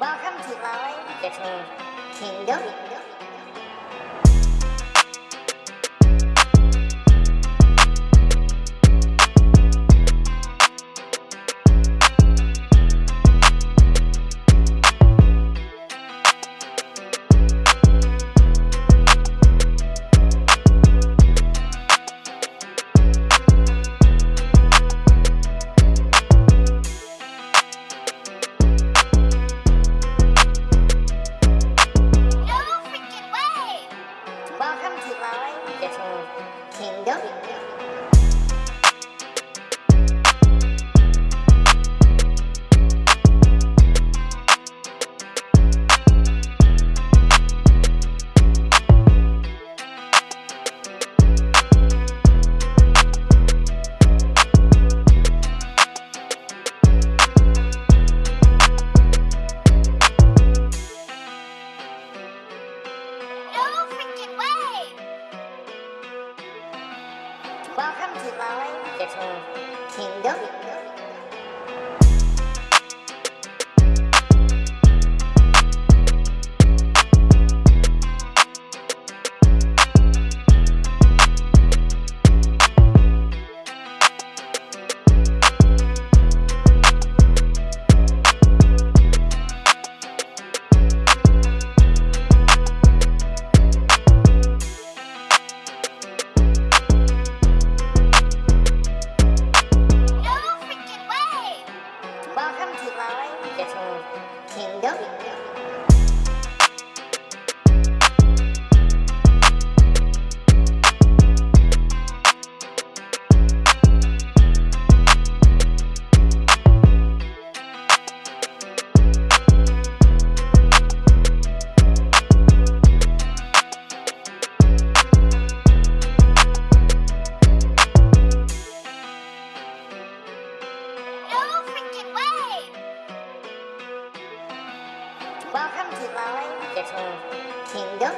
Welcome to Raleigh Disney Kingdom. Kingdom. Flowing little kingdom. Kingdom. Welcome to my little kingdom.